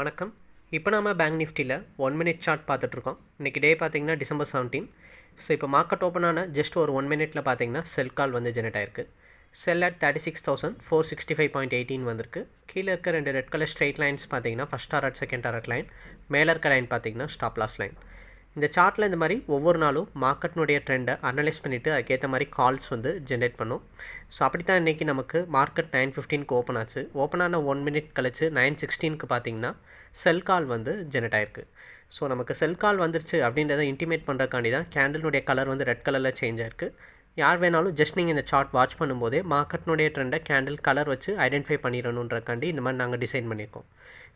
வணக்கம். இப்போ நம்ம பேங்க் நிஃப்டியில் ஒன் மினிட் சார்ட் பார்த்துட்ருக்கோம். இன்றைக்கி டே பார்த்தீங்கன்னா டிசம்பர் செவன்டீன் ஸோ இப்போ மார்க்கெட் ஓப்பன் ஆன ஜஸ்ட் ஒரு ஒன் மினிட்ல பார்த்தீங்கன்னா செல் கால் வந்து ஜெனரேட் ஆயிருக்கு. Sell at thirty six thousand four sixty five point eighteen வந்திருக்கு. கீழே இருக்க ரெண்டு ரெட் கலர் ஸ்ட்ரெயிட் லைன்ஸ் பார்த்தீங்கன்னா first target second target line மேலே இருக்க லைன் பார்த்தீங்கன்னா ஸ்டாப் லாஸ் லைன் இந்த சார்ட்டில் இந்த மாதிரி ஒவ்வொரு நாளும் மார்க்கெட்னுடைய ட்ரெண்டை அனலைஸ் பண்ணிவிட்டு அதுக்கேற்ற மாதிரி கால்ஸ் வந்து ஜென்ரேட் பண்ணும். ஸோ அப்படி தான் இன்றைக்கி நமக்கு மார்க்கெட் நைன் ஃபிஃப்டீனுக்கு ஓப்பன் ஆச்சு. ஓப்பன் ஆன ஒன் மினிட் கழிச்சு நைன் சிக்ஸ்டீனுக்கு பார்த்தீங்கன்னா செல் கால் வந்து ஜென்ரேட் ஆயிருக்கு. ஸோ நமக்கு செல் கால் வந்துருச்சு அப்படின்றத இன்டிமேட் பண்ணுறக்காண்டி தான் கேண்டிலுடைய கலர் வந்து ரெட் கலரில் சேஞ்ச் ஆயிருக்கு. யார் வேணாலும் ஜஸ்ட் நீங்கள் இந்த சார்ட் வாட்ச் பண்ணும்போதே மார்க்கெட்னுடைய ட்ரெண்டை கேண்டில் கலர் வச்சு ஐடென்டிஃபை பண்ணிடணுன்றக்காண்டி இந்த மாதிரி நாங்கள் டிசைன் பண்ணியிருக்கோம்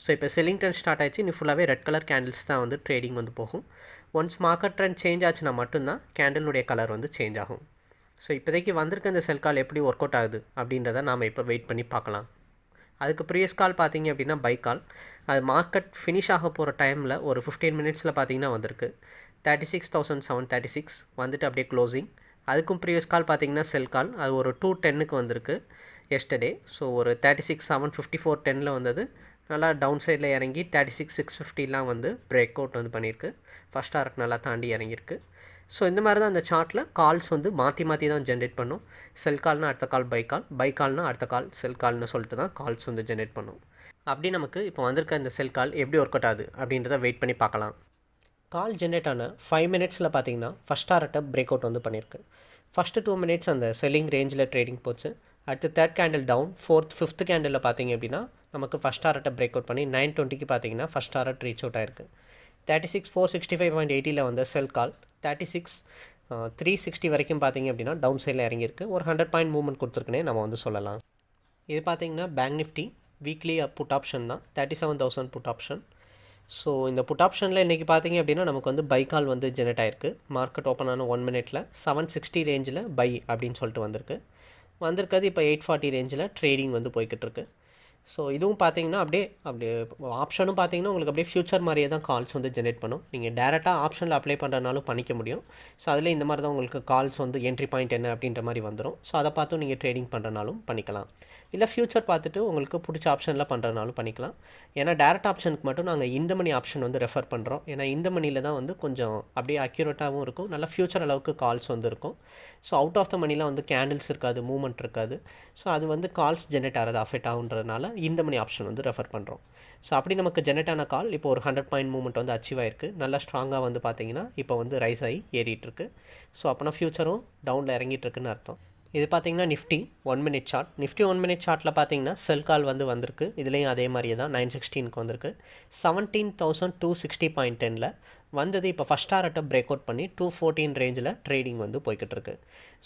ஸோ இப்போ செல்லிங் ட்ரெண்ட் ஸ்டார்ட் ஆயிடுச்சு. இன்னும் ஃபுல்லாகவே ரெட் கலர் கேண்டில்ஸ் தான் வந்து ட்ரேடிங் வந்து போகும். ஒன்ஸ் மார்க்கெட் ட்ரெண்ட் சேஞ்ச் ஆச்சுன்னா மட்டும்தான் கேண்டிலுடைய கலர் வந்து சேஞ்ச் ஆகும். ஸோ இப்போதைக்கு வந்திருக்க இந்த செல் கால் எப்படி ஒர்க் அவுட் ஆகுது அப்படின்றத நாம் இப்போ வெயிட் பண்ணி பார்க்கலாம். அதுக்கு ப்ரீவியஸ் கால் பார்த்தீங்க அப்படின்னா பை கால் அது மார்க்கெட் ஃபினிஷ் ஆக போகிற டைமில் ஒரு ஃபிஃப்டீன் மினிட்ஸில் பார்த்தீங்கன்னா வந்திருக்கு. Thirty six thousand seven thirty six வந்துட்டு அப்படியே க்ளோசிங் அதுக்கும் ப்ரீவியஸ் கால் பார்த்தீங்கன்னா செல் கால் அது ஒரு டூ டென்னுக்கு வந்திருக்கு எஸ்டர்டே ஸோ ஒரு thirty six seven fifty four டெனில் வந்தது. நல்லா டவுன் சைடில் இறங்கி தேர்ட்டி சிக்ஸ் சிக்ஸ் ஃபிஃப்டிலாம் வந்து பிரேக் அவுட் வந்து பண்ணியிருக்கு. ஃபஸ்ட் ஆர்ட் நல்லா தாண்டி இறங்கியிருக்கு. ஸோ இந்த மாதிரி தான் அந்த சார்ட்டில் கால்ஸ் வந்து மாற்றி மாற்றி தான் ஜென்ரேட் பண்ணும். செல் கால்னால் அடுத்த கால் பை கால் பை கால்னால் அடுத்த கால் செல் கால்னு சொல்லிட்டு தான் கால்ஸ் வந்து ஜென்ரேட் பண்ணும். அப்படி நமக்கு இப்போ வந்திருக்க இந்த செல் கால் எப்படி ஒர்க் அவுட் ஆகுது அப்படின்றத வெயிட் பண்ணி பார்க்கலாம். கால் ஜென்ரேட் ஆன ஃபைவ் மினிட்ஸில் பார்த்தீங்கன்னா ஃபஸ்ட் டாரட்டை பிரேக் அவுட் வந்து பண்ணியிருக்கு ஃபஸ்ட்டு டூ மினிட்ஸ் அந்த செல்லிங் ரேஞ்சில் ட்ரேடிங் போச்சு. அடுத்து third candle down fourth fifth கேண்டிலில் பார்த்தீங்க அப்படின்னா நமக்கு ஃபஸ்ட் டாரட்டை பிரேக் அவுட் பண்ணி நைன் டுவெண்ட்டிக்கு பார்த்தீங்கன்னா ஃபஸ்ட் டாரட் ரீச் அவுட் ஆயிருக்கு. Thirty six four sixty five point எயிட்டியில் வந்த sell call thirty six three sixty வரைக்கும் பார்த்தீங்க அப்படின்னா டவுன் சைடில் இறங்கியிருக்கு. ஒரு ஹண்ட்ரட் பாயிண்ட் மூவ்மெண்ட் கொடுத்துருக்குனே நம்ம வந்து சொல்லலாம். இது பார்த்தீங்கன்னா bank Nifty weekly put option தான். Thirty seven thousand put option so இந்த புட் ஆப்ஷனில் இன்றைக்கி பார்த்தீங்க அப்படின்னா நமக்கு வந்து பை கால் வந்து ஜெனரேட் ஆயிருக்கு. மார்க்கெட் ஓப்பன் ஆன ஒன் மினிட்ல செவன் சிக்ஸ்டி ரேஞ்சில் பை அப்படின்னு சொல்லிட்டு வந்திருக்கு. வந்திருக்கிறது இப்போ எயிட் ஃபார்ட்டி ரேஞ்சில் ட்ரேடிங் வந்து போய்கிட்டு இருக்குது ஸோ இதுவும் பார்த்தீங்கன்னா அப்படியே அப்படியே ஆப்ஷனும் பார்த்தீங்கன்னா உங்களுக்கு அப்படியே ஃபியூச்சர் மாதிரியே தான் கால்ஸ் வந்து ஜென்ரேட் பண்ணும். நீங்கள் டேரெக்டாக ஆப்ஷனில் அப்ளை பண்ணுறதுனாலும் பண்ணிக்க முடியும். ஸோ அதில் இந்த மாதிரி தான் உங்களுக்கு கால்ஸ் வந்து என்ட்ரி பாயிண்ட் என்ன அப்படின்ற மாதிரி வந்துடும் ஸோ அதை பார்த்தும் நீங்கள் ட்ரேடிங் பண்ணுறனாலும் பண்ணிக்கலாம். இல்லை ஃபியூச்சர் பார்த்துட்டு உங்களுக்கு பிடிச்ச ஆப்ஷனில் பண்ணுறதுனாலும் பண்ணிக்கலாம். ஏன்னா டேரக்ட் ஆப்ஷனுக்கு மட்டும் நாங்கள் இந்த மணி ஆப்ஷன் வந்து ரெஃபர் பண்ணுறோம் ஏன்னா இந்த மணியில் தான் வந்து கொஞ்சம் அப்படியே அக்யூரேட்டாகவும் இருக்கும். நல்லா ஃபியூச்சர் அளவுக்கு கால்ஸ் வந்து இருக்கும். ஸோ அவுட் ஆஃப் த மணிலாம் வந்து கேண்டில்ஸ் இருக்காது மூவ்மெண்ட் இருக்காது. ஸோ அது வந்து கால்ஸ் ஜென்ரேட் ஆகிறது அஃபெக்ட் ஆகுன்றதுனால இந்த மணி ஆப்ஷன் வந்து ரெஃபர் பண்ணுறோம் ஸோ அப்படி நமக்கு ஜென்ரேட் ஆன கால் இப்போ ஒரு ஹண்ட்ரட் பாயிண்ட் மூவ்மெண்ட் வந்து அச்சீவ் ஆயிருக்கு. நல்லா ஸ்ட்ராங்காக வந்து பார்த்தீங்கன்னா இப்போ வந்து ரைஸ் ஆகி ஏறிட்டுருக்கு ஸோ அப்போனா ஃப்யூச்சரும் டவுனில் இறங்கிட்டுருக்குன்னு அர்த்தம். இது பார்த்தீங்கன்னா Nifty one minute chart Nifty one minute சார்ட்டில் பார்த்தீங்கன்னா செல் கால் வந்து வந்திருக்கு. இதுலேயும் அதே மாதிரியே தான் நைன் சிக்ஸ்டீனுக்கு வந்திருக்கு. Seventeen thousand two sixty point டெனில் வந்தது இப்போ ஃபஸ்ட் டாரட்டை பிரேக் அவுட் பண்ணி டூ ஃபோர்டீன் ரேஞ்சில் ட்ரேடிங் வந்து போய்கிட்டு இருக்கு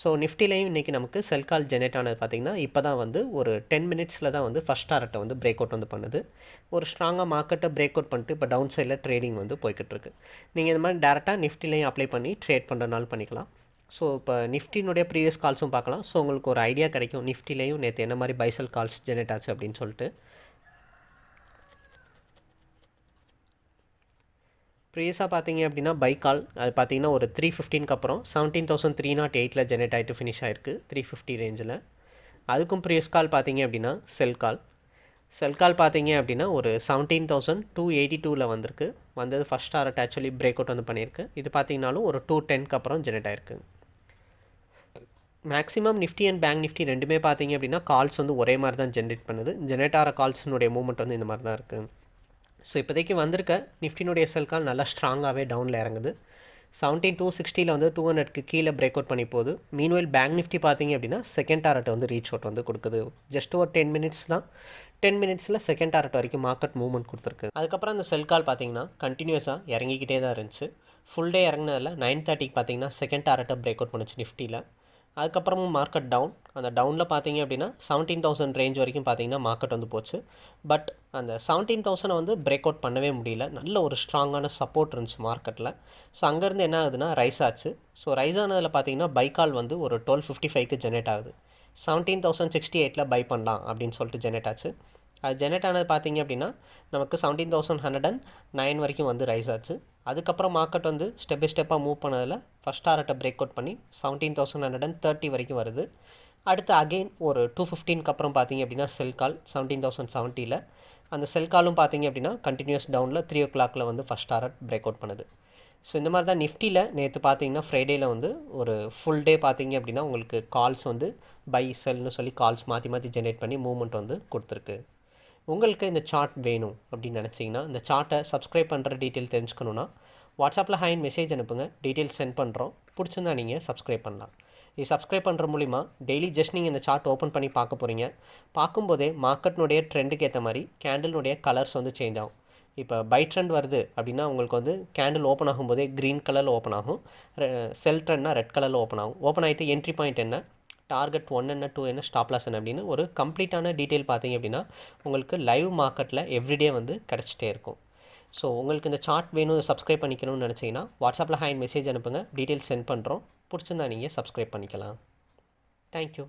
ஸோ நிஃப்டிலையும் இன்றைக்கி நமக்கு செல் கால் ஜெனரேட் ஆனது பார்த்திங்கன்னா இப்போ தான் வந்து ஒரு டென் மினிட்ஸில் தான் வந்து ஃபஸ்ட் டாரட்டை வந்து பிரேக் அவுட் வந்து பண்ணுது. ஒரு ஸ்ட்ராங்காக மார்க்கெட்டை பிரேக் அவுட் பண்ணிட்டு இப்போ டவுன் சைடில் ட்ரேடிங் வந்து போய்கிட்டு இருக்கு நீங்கள் இந்த மாதிரி டேரெக்டாக நிஃப்டிலையும் அப்ளை பண்ணி ட்ரேட் பண்ணுறதுனால பண்ணிக்கலாம். ஸோ இப்போ நிஃப்டினுடைய ப்ரீவியஸ் கால்ஸும் பார்க்கலாம். ஸோ உங்களுக்கு ஒரு ஐடியா கிடைக்கும். நிஃப்டிலையும் நேற்று என்ன மாதிரி பைசல் கால்ஸ் ஜெனரேட் ஆச்சு அப்படின்னு சொல்லிட்டு. ப்ரீவியஸாக பார்த்தீங்க அப்படின்னா பை கால் அது பார்த்தீங்கன்னா ஒரு த்ரீ ஃபிஃப்டீனுக்கு அப்புறம் செவன்டீன் தௌசண்ட் த்ரீ நாட் எயிட்டில் ஜெனரேட் ஆகிட்டு ஃபினிஷ் ஆயிருக்கு த்ரீ ஃபிஃப்டி ரேஞ்சில் அதுக்கும் ப்ரீவியஸ் கால் பார்த்தீங்க அப்படின்னா செல் கால் செல் கால் பார்த்தீங்க அப்படின்னா ஒரு செவன்டீன் தௌசண்ட் டூ எயிட்டி டூவில் வந்திருக்கு. வந்தது ஃபஸ்ட் ஆர்ட் ஆக்சுவலி பிரேக் அவுட் வந்து பண்ணியிருக்கு. இது பார்த்தீங்கனாலும் ஒரு டூ டென்க்கு அப்புறம் ஜெனரேட் ஆயிருக்கு. Maximum Nifty and bank Nifty ரெண்டுமே பார்த்தீங்க அப்படின்னா கால்ஸ் வந்து ஒரே மாதிரி தான் ஜென்ரேட் பண்ணுது. ஜென்ரேட் ஆகிற கால்ஸினுடைய மூவ்மெண்ட் வந்து இந்த மாதிரி தான் இருக்குது ஸோ இப்போதைக்கு வந்திருக்க நிஃப்டினுடைய எஸ்எல் கால் நல்லா ஸ்ட்ராங்காகவே டவுனில் இறங்குது. செவன்டீன் டூ சிக்ஸ்டியில் வந்து டூ ஹண்ட்ரட்க்கு கீழே பிரேக் அவுட் பண்ணி போகுது. மீன்வெல் பேங்க் நிஃப்டி பார்த்தீங்க அப்படின்னா செகண்ட் டாரட் வந்து ரீச் அவுட் வந்து கொடுக்குது. ஜஸ்ட் ஒரு டென் மினிட்ஸ் தான். டென் மினிட்ஸில் செகண்ட் டாரட் வரைக்கும் மார்க்கெட் மூவ்மெண்ட் கொடுத்துருக்கு. அதுக்கப்புறம் அந்த செல் கால் பார்த்தீங்கன்னா கண்டினியூஸாக இறங்கிக்கிட்டே தான் இருந்துச்சு. ஃபுல் டே இறங்கினதில் நைன் தேர்ட்டிக்கு பார்த்தீங்கன்னா செகண்ட் டாரட்டை பிரேக் அவுட் பண்ணுச்சு நிஃப்டியில் அதுக்கப்புறமும் மார்க்கெட் டவுன் அந்த டவுனில் பார்த்தீங்க அப்படின்னா செவன்டீன் தௌசண்ட் ரேஞ்ச் வரைக்கும் பார்த்தீங்கன்னா மார்க்கெட் வந்து போச்சு. பட் அந்த செவன்டீன் தௌசண்டை வந்து பிரேக் அவுட் பண்ணவே முடியல. நல்ல ஒரு ஸ்ட்ராங்கான சப்போர்ட் இருந்துச்சு மார்க்கெட்டில் ஸோ அங்கேருந்து என்ன ஆகுதுன்னா ரைஸ் ஆச்சு. ஸோ ரைஸ் ஆனதில் பார்த்தீங்கன்னா பைக்கால் வந்து ஒரு டுவெல் ஃபிஃப்டி ஃபைவ்க்கு ஜெனரேட் ஆகுது. செவன்டீன் தௌசண்ட் சிக்ஸ்டி எயிட்டில் பை பண்ணலாம் அப்படின்னு சொல்லிட்டு ஜெனரேட் ஆச்சு. அது ஜெனரேட் ஆனது பார்த்தீங்க அப்படின்னா நமக்கு seventeen thousand hundred and nine வரைக்கும் வந்து ரைஸ் ஆச்சு. அதுக்கப்புறம் மார்க்கெட் வந்து ஸ்டெப் பை ஸ்டெப்பாக மூவ் பண்ணதில் ஃபஸ்ட் டாரட்டை பிரேக் அவுட் பண்ணி seventeen thousand hundred and thirty வரைக்கும் வருது. அடுத்து அகெயின் ஒரு டூ ஃபிஃப்டீனுக்கு அப்புறம் பார்த்தீங்க அப்படின்னா செல் கால் செவன்டீன் தௌசண்ட் செவன்ட்டியில் அந்த செல் காலும் பார்த்தீங்க அப்படின்னா கண்டினியூஸ் டவுனில் த்ரீ ஓ கிளாக்கில் வந்து ஃபஸ்ட் டாரட் பிரேக் அவுட் பண்ணுது. ஸோ இந்த மாதிரி தான் நிஃப்டியில் நேற்று பார்த்தீங்கன்னா ஃப்ரைடேயில் வந்து ஒரு ஃபுல் டே பார்த்தீங்க அப்படின்னா உங்களுக்கு கால்ஸ் வந்து பை செல்னு சொல்லி கால்ஸ் மாற்றி மாற்றி ஜென்ரேட் பண்ணி மூவ்மெண்ட் வந்து கொடுத்துருக்கு. உங்களுக்கு இந்த சார்ட் வேணும் அப்படின்னு நினச்சிங்கன்னா இந்த சார்ட்டை சப்ஸ்கிரைப் பண்ணுற டீட்டெயில் தெரிஞ்சுக்கணுன்னா வாட்ஸ்அப்பில் ஹைன் மெசேஜ் அனுப்புங்க. டீட்டெயில்ஸ் சென்ட் பண்ணுறோம் பிடிச்சிருந்தா நீங்கள் சப்ஸ்கிரைப் பண்ணலாம். இது சப்ஸ்கிரைப் பண்ணுற மூலிமா டெய்லி ஜஸ்ட் நீங்கள் இந்த சார்ட் ஓப்பன் பண்ணி பார்க்க போகிறீங்க பார்க்கும்போதே மார்க்கெட்னுடைய ட்ரெண்டுக்கு ஏற்ற மாதிரி கேண்டிலுடைய கலர்ஸ் வந்து சேஞ்ச் ஆகும். இப்போ பை ட்ரெண்ட் வருது அப்படின்னா உங்களுக்கு வந்து கேண்டில் ஓப்பன் ஆகும்போதே க்ரீன் கலரில் ஓப்பன் ஆகும். செல் ட்ரெண்ட்னா ரெட் கலரில் ஓப்பன் ஆகும். ஓப்பன் ஆகிட்டு என்ட்ரி பாயிண்ட் என்ன? டார்கெட் ஒன் என்ன டூ என்ன ஸ்டாப் லாஸ் என்ன அப்படின்னு ஒரு கம்ப்ளீட்டான டீட்டெயில் பார்த்தீங்க அப்படின்னா உங்களுக்கு லைவ் மார்க்கெட்டில் எவ்ரிடே வந்து கிடச்சிட்டே இருக்கும். ஸோ உங்களுக்கு இந்த சார்ட் வேணும் சப்ஸ்கிரைப் பண்ணிக்கணும்னு நினச்சிங்கன்னா வாட்ஸ்அப்பில் ஹேண்ட் மெசேஜ் அனுப்புங்க. டீட்டெயில்ஸ் சென்ட் பண்ணுறோம் பிடிச்சிருந்தா நீங்கள் சப்ஸ்கிரைப் பண்ணிக்கலாம். தேங்க்யூ